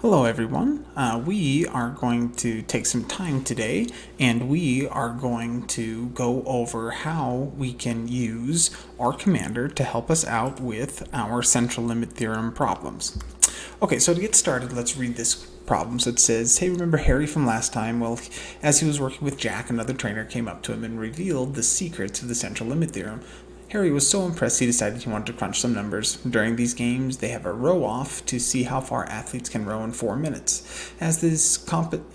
Hello everyone. Uh, we are going to take some time today and we are going to go over how we can use R Commander to help us out with our central limit theorem problems. Okay, so to get started, let's read this problem. So it says, hey, remember Harry from last time? Well, as he was working with Jack, another trainer came up to him and revealed the secrets of the central limit theorem. Harry was so impressed he decided he wanted to crunch some numbers. During these games, they have a row off to see how far athletes can row in four minutes. As this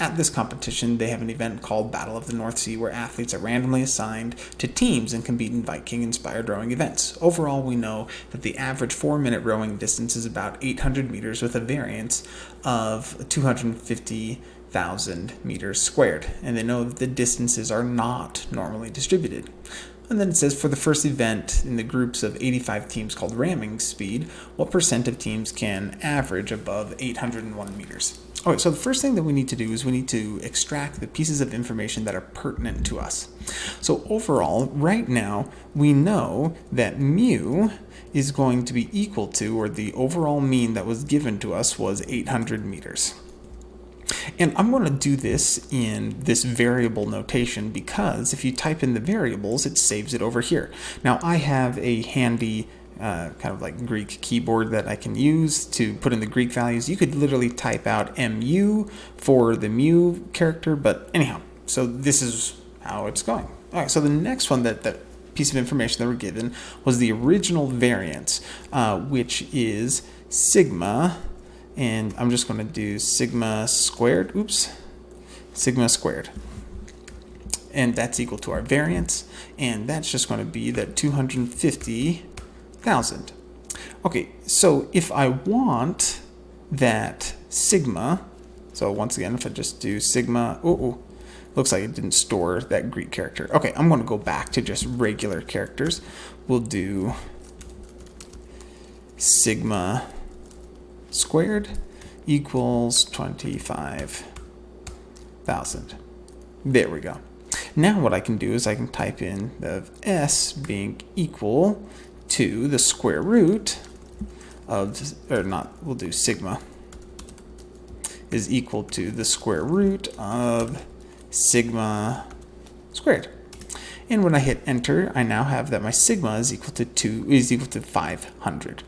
at this competition, they have an event called Battle of the North Sea where athletes are randomly assigned to teams and compete in Viking-inspired rowing events. Overall, we know that the average four-minute rowing distance is about 800 meters with a variance of 250 thousand meters squared, and they know that the distances are not normally distributed. And then it says for the first event in the groups of 85 teams called ramming speed, what percent of teams can average above 801 meters? All right, so the first thing that we need to do is we need to extract the pieces of information that are pertinent to us. So overall, right now, we know that mu is going to be equal to, or the overall mean that was given to us was 800 meters. And I'm going to do this in this variable notation because if you type in the variables, it saves it over here. Now I have a handy uh, kind of like Greek keyboard that I can use to put in the Greek values. You could literally type out mu for the mu character, but anyhow, so this is how it's going. All right, so the next one that, that piece of information that we're given was the original variance, uh, which is sigma and I'm just going to do sigma squared, oops, sigma squared. And that's equal to our variance, and that's just going to be that 250,000. Okay, so if I want that sigma, so once again, if I just do sigma, oh, oh looks like it didn't store that Greek character. Okay, I'm going to go back to just regular characters. We'll do sigma squared equals 25,000. There we go. Now what I can do is I can type in the s being equal to the square root of, or not, we'll do sigma, is equal to the square root of sigma squared. And when I hit enter, I now have that my sigma is equal to 2 is equal to 500.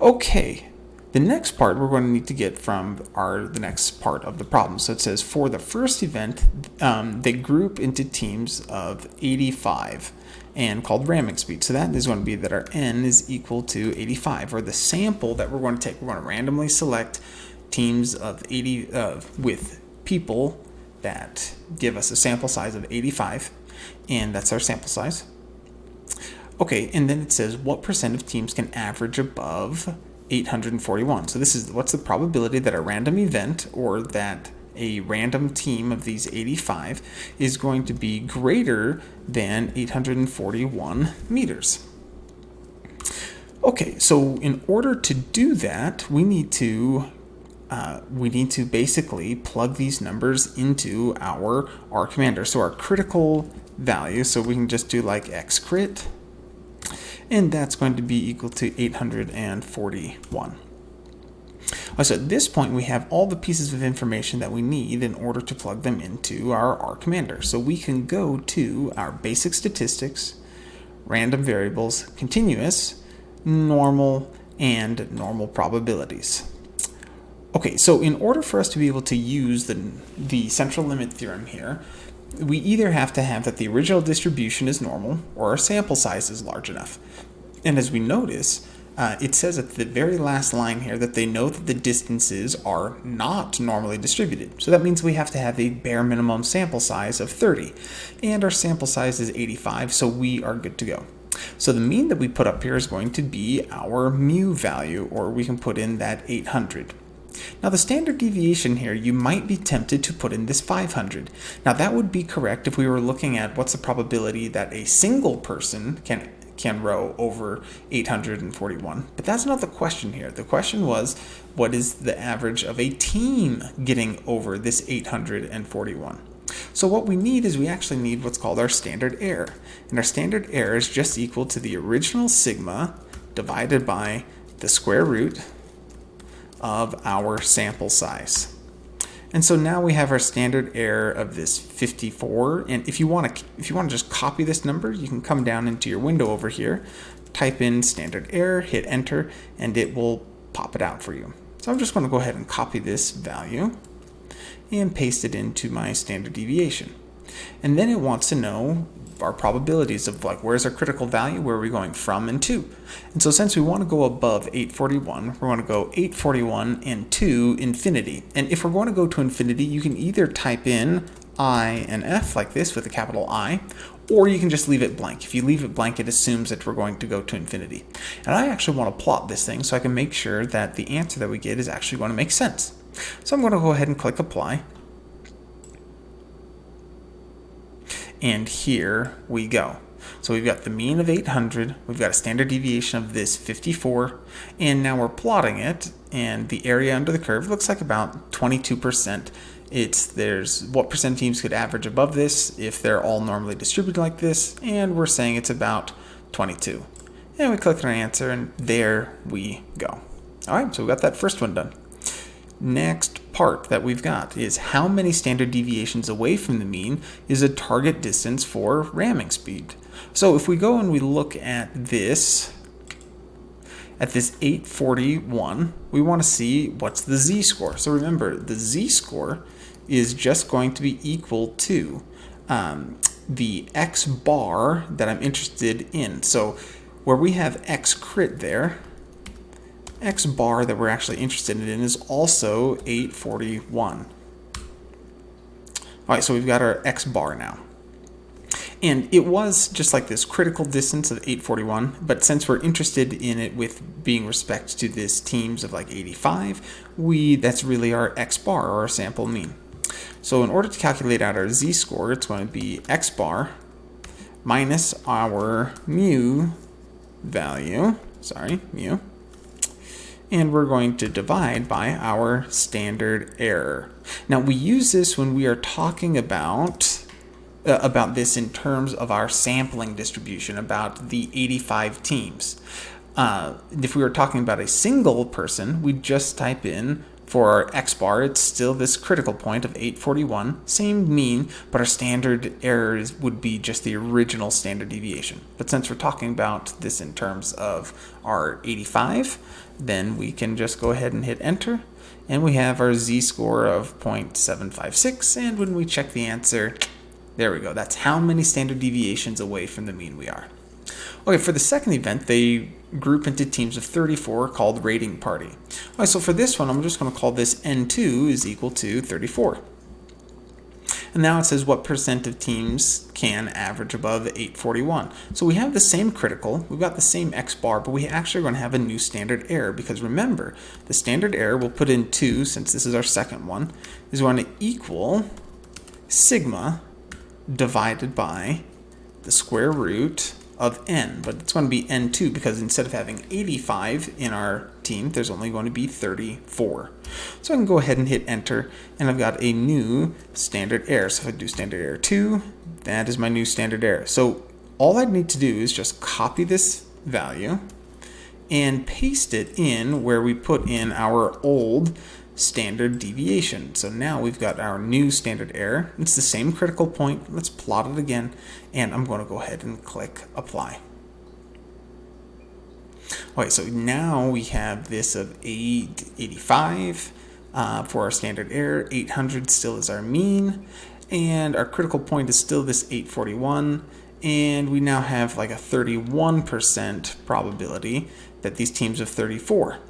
Okay, the next part we're going to need to get from our the next part of the problem. So it says for the first event, um, they group into teams of 85 and called ramming speed. So that is going to be that our n is equal to 85, or the sample that we're going to take. We're going to randomly select teams of 80 uh, with people that give us a sample size of 85, and that's our sample size. Okay, and then it says what percent of teams can average above 841. So this is what's the probability that a random event or that a random team of these 85 is going to be greater than 841 meters. Okay, so in order to do that, we need to uh, we need to basically plug these numbers into our R commander. So our critical value, so we can just do like x crit and that's going to be equal to 841. So at this point, we have all the pieces of information that we need in order to plug them into our R commander. So we can go to our basic statistics, random variables, continuous, normal, and normal probabilities. Okay, so in order for us to be able to use the, the central limit theorem here, we either have to have that the original distribution is normal or our sample size is large enough. And as we notice, uh, it says at the very last line here that they know that the distances are not normally distributed. So that means we have to have a bare minimum sample size of 30. And our sample size is 85, so we are good to go. So the mean that we put up here is going to be our mu value, or we can put in that 800. Now the standard deviation here, you might be tempted to put in this 500. Now that would be correct if we were looking at what's the probability that a single person can can row over 841. But that's not the question here. The question was, what is the average of a team getting over this 841? So what we need is we actually need what's called our standard error. And our standard error is just equal to the original sigma divided by the square root of our sample size. And so now we have our standard error of this 54. And if you want to, if you want to just copy this number, you can come down into your window over here, type in standard error, hit enter, and it will pop it out for you. So I'm just going to go ahead and copy this value and paste it into my standard deviation. And then it wants to know our probabilities of like where's our critical value, where are we going from and to. And so since we want to go above 841, we want to go 841 and to infinity. And if we're going to go to infinity, you can either type in I and F like this with a capital I, or you can just leave it blank. If you leave it blank, it assumes that we're going to go to infinity. And I actually want to plot this thing so I can make sure that the answer that we get is actually going to make sense. So I'm going to go ahead and click apply. And here we go. So we've got the mean of 800, we've got a standard deviation of this 54, and now we're plotting it, and the area under the curve looks like about 22%. It's there's what percent teams could average above this if they're all normally distributed like this, and we're saying it's about 22. And we click on our answer, and there we go. All right, so we got that first one done. Next part that we've got is how many standard deviations away from the mean is a target distance for ramming speed. So if we go and we look at this, at this 841, we want to see what's the z-score. So remember, the z-score is just going to be equal to um, the x bar that I'm interested in. So where we have x crit there, x bar that we're actually interested in is also 841. All right, so we've got our x bar now. And it was just like this critical distance of 841, but since we're interested in it with being respect to this teams of like 85, we that's really our x bar or our sample mean. So in order to calculate out our z-score, it's going to be x bar minus our mu value, sorry, mu, and we're going to divide by our standard error. Now we use this when we are talking about uh, about this in terms of our sampling distribution, about the 85 teams. Uh, if we were talking about a single person, we'd just type in for our x bar, it's still this critical point of 841, same mean, but our standard errors would be just the original standard deviation. But since we're talking about this in terms of our 85, then we can just go ahead and hit enter, and we have our z-score of 0.756, and when we check the answer, there we go. That's how many standard deviations away from the mean we are. Okay, for the second event, they group into teams of 34 called raiding party. All right, so for this one, I'm just going to call this N2 is equal to 34. And now it says what percent of teams can average above 841. So we have the same critical, we've got the same X bar, but we actually are going to have a new standard error because remember, the standard error we'll put in 2, since this is our second one, is going to equal sigma divided by the square root of n, but it's going to be n2 because instead of having 85 in our team, there's only going to be 34. So I can go ahead and hit enter, and I've got a new standard error. So if I do standard error 2, that is my new standard error. So all I need to do is just copy this value and paste it in where we put in our old standard deviation. So now we've got our new standard error. It's the same critical point. Let's plot it again, and I'm going to go ahead and click apply. Okay, so now we have this of 885 uh, for our standard error. 800 still is our mean, and our critical point is still this 841, and we now have like a 31% probability that these teams of 34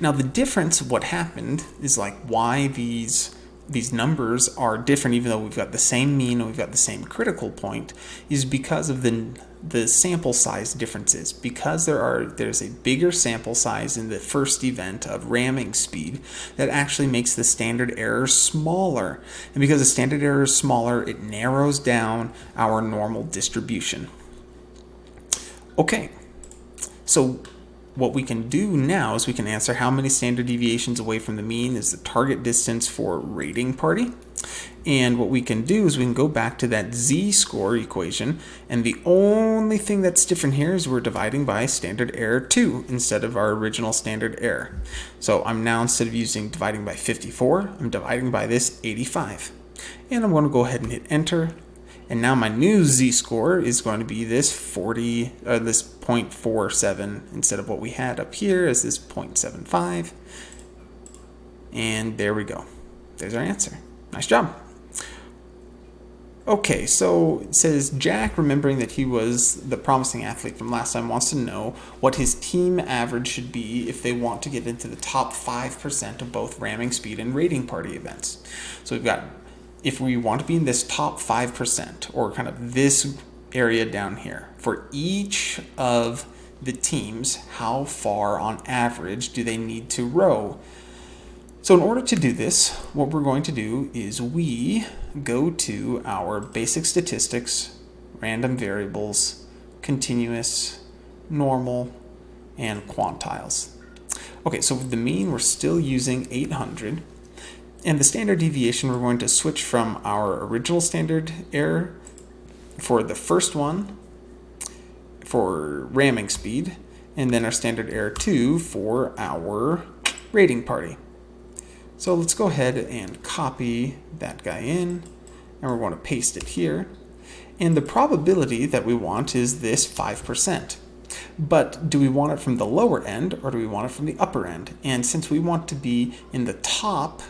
now the difference of what happened is like why these these numbers are different even though we've got the same mean and we've got the same critical point is because of the the sample size differences. Because there are there's a bigger sample size in the first event of ramming speed that actually makes the standard error smaller. And because the standard error is smaller it narrows down our normal distribution. Okay. So what we can do now is we can answer how many standard deviations away from the mean is the target distance for raiding party. And what we can do is we can go back to that z-score equation, and the only thing that's different here is we're dividing by standard error 2 instead of our original standard error. So I'm now, instead of using dividing by 54, I'm dividing by this 85. And I'm going to go ahead and hit enter, and now my new z-score is going to be this 40, uh, this 0.47 instead of what we had up here as this 0.75. And there we go. There's our answer. Nice job. Okay, so it says Jack, remembering that he was the promising athlete from last time, wants to know what his team average should be if they want to get into the top 5% of both ramming speed and raiding party events. So we've got if we want to be in this top 5% or kind of this area down here, for each of the teams, how far on average do they need to row? So in order to do this, what we're going to do is we go to our basic statistics, random variables, continuous, normal, and quantiles. Okay, so the mean, we're still using 800. And the standard deviation, we're going to switch from our original standard error for the first one for ramming speed, and then our standard error 2 for our raiding party. So let's go ahead and copy that guy in, and we're going to paste it here. And the probability that we want is this 5%. But do we want it from the lower end or do we want it from the upper end? And since we want to be in the top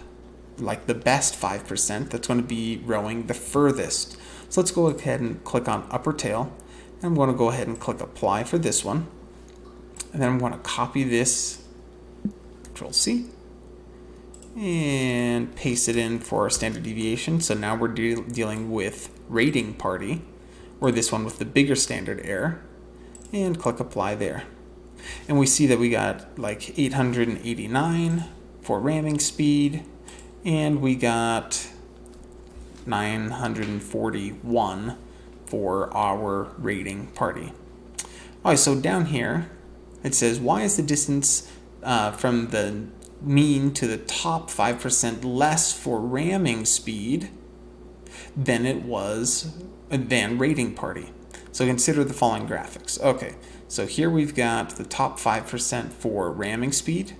like the best 5% that's going to be rowing the furthest. So let's go ahead and click on upper tail. And I'm going to go ahead and click apply for this one. And then I'm going to copy this, control C, and paste it in for our standard deviation. So now we're de dealing with raiding party, or this one with the bigger standard error, and click apply there. And we see that we got like 889 for ramming speed, and we got 941 for our raiding party. All right, so down here it says, why is the distance uh, from the mean to the top 5% less for ramming speed than it was than raiding party? So consider the following graphics. Okay, so here we've got the top 5% for ramming speed,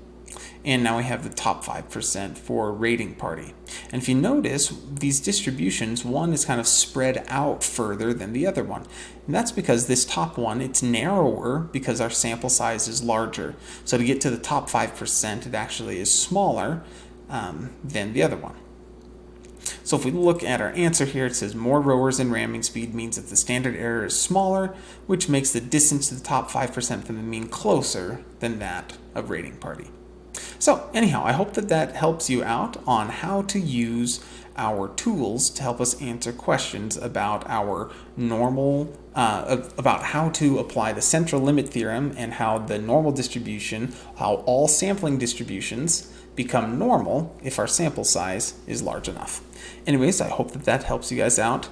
and now we have the top 5% for raiding party. And if you notice, these distributions, one is kind of spread out further than the other one. And that's because this top one, it's narrower because our sample size is larger. So to get to the top 5%, it actually is smaller um, than the other one. So if we look at our answer here, it says more rowers in ramming speed means that the standard error is smaller, which makes the distance to the top 5% from the mean closer than that of raiding party. So anyhow, I hope that that helps you out on how to use our tools to help us answer questions about our normal, uh, about how to apply the central limit theorem and how the normal distribution, how all sampling distributions become normal if our sample size is large enough. Anyways, I hope that that helps you guys out.